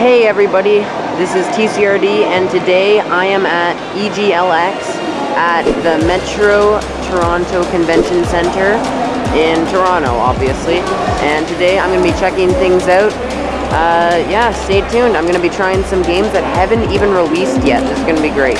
Hey everybody, this is TCRD and today I am at EGLX at the Metro Toronto Convention Center in Toronto, obviously. And today I'm going to be checking things out. Uh, yeah, stay tuned. I'm going to be trying some games that haven't even released yet. This is going to be great.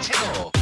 チェロ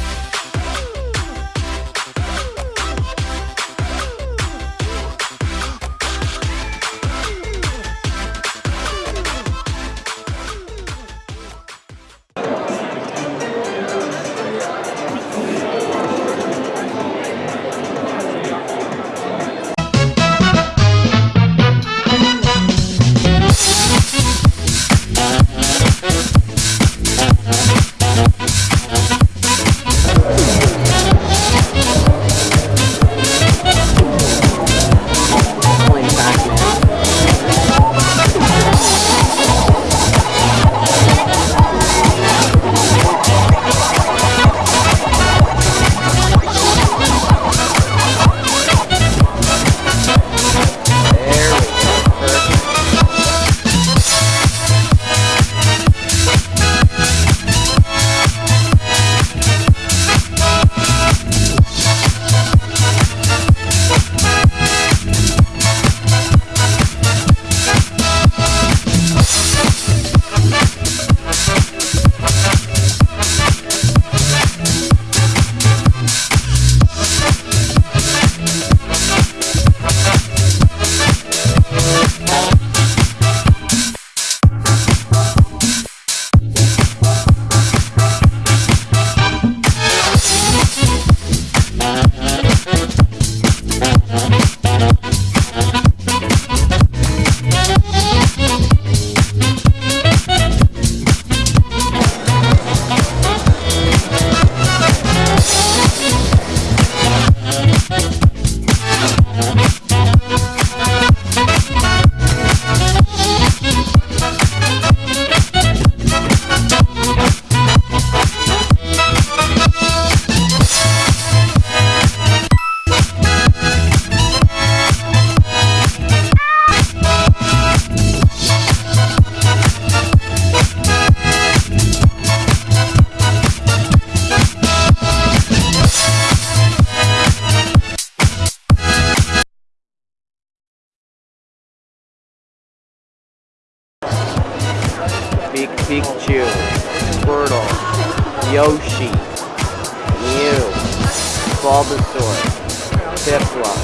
Pik Pikachu, Squirtle, Yoshi, Mew, Bulbasaur, Piplup,